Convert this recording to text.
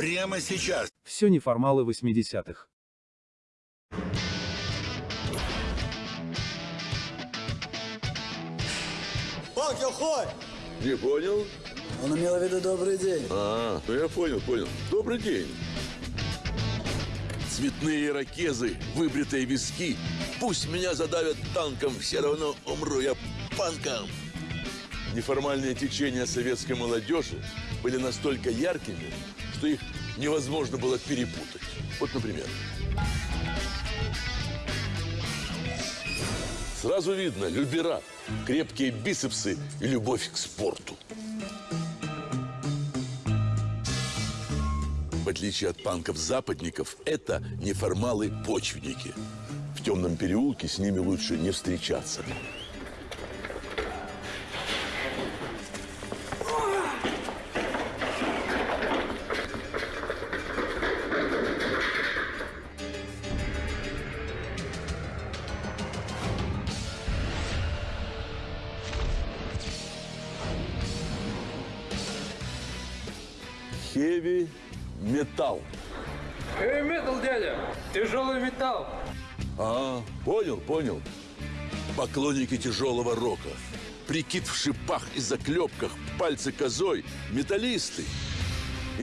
Прямо сейчас. Все неформалы 80-х. Панк, хой! Не понял? Он имел в виду добрый день. А, ну я понял, понял. Добрый день. Цветные ирокезы, выбритые виски. Пусть меня задавят танком, все равно умру я панком. Неформальные течения советской молодежи были настолько яркими, что их невозможно было перепутать. Вот, например. Сразу видно, любера, крепкие бицепсы и любовь к спорту. В отличие от панков-западников, это неформалы-почвенники. В темном переулке с ними лучше не встречаться. Хеви металл. Эй, металл, дядя! Тяжелый металл! А, понял, понял. Поклонники тяжелого рока. Прикид в шипах и заклепках, пальцы козой, металлисты.